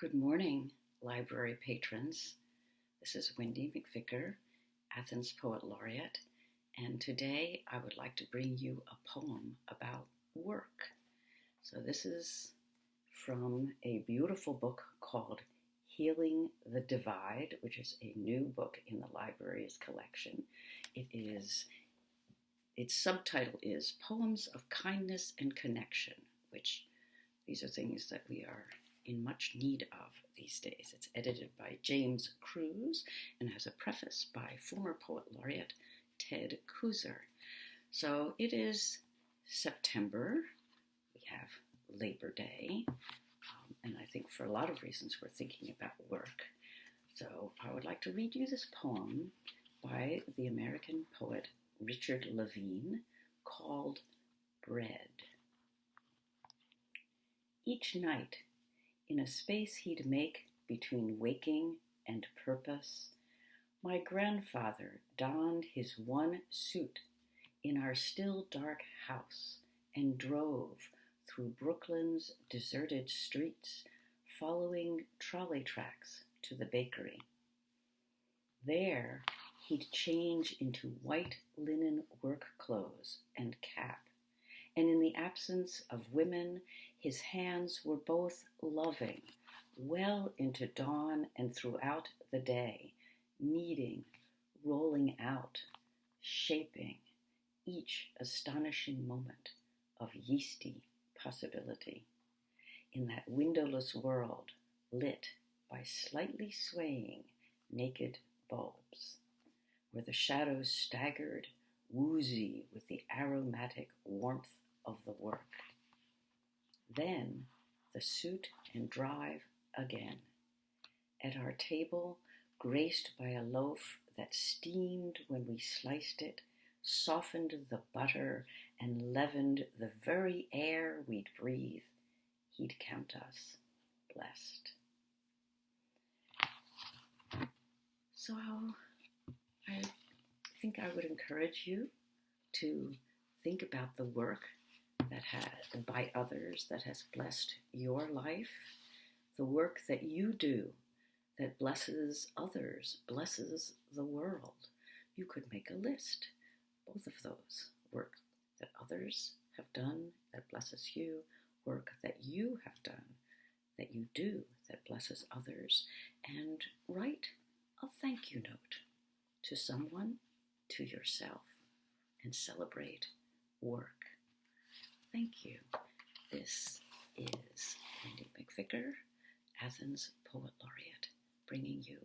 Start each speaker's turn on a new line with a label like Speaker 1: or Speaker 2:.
Speaker 1: Good morning, library patrons. This is Wendy McVicker, Athens Poet Laureate, and today I would like to bring you a poem about work. So, this is from a beautiful book called Healing the Divide, which is a new book in the library's collection. It is its subtitle is Poems of Kindness and Connection, which these are things that we are in much need of these days. It's edited by James Crews and has a preface by former poet laureate Ted Kooser. So it is September. We have Labor Day. Um, and I think for a lot of reasons we're thinking about work. So I would like to read you this poem by the American poet Richard Levine called Bread. Each night in a space he'd make between waking and purpose, my grandfather donned his one suit in our still dark house and drove through Brooklyn's deserted streets, following trolley tracks to the bakery. There, he'd change into white linen work clothes and cap and in the absence of women, his hands were both loving, well into dawn and throughout the day, kneading, rolling out, shaping each astonishing moment of yeasty possibility. In that windowless world lit by slightly swaying naked bulbs, where the shadows staggered, woozy with the aromatic warmth of the work. Then the suit and drive again. At our table, graced by a loaf that steamed when we sliced it, softened the butter, and leavened the very air we'd breathe, he'd count us blessed. So I think I would encourage you to think about the work that has, by others that has blessed your life, the work that you do that blesses others, blesses the world. You could make a list, both of those work that others have done that blesses you, work that you have done that you do that blesses others, and write a thank you note to someone, to yourself, and celebrate work. Thank you. This is Wendy McVicker, Athens Poet Laureate, bringing you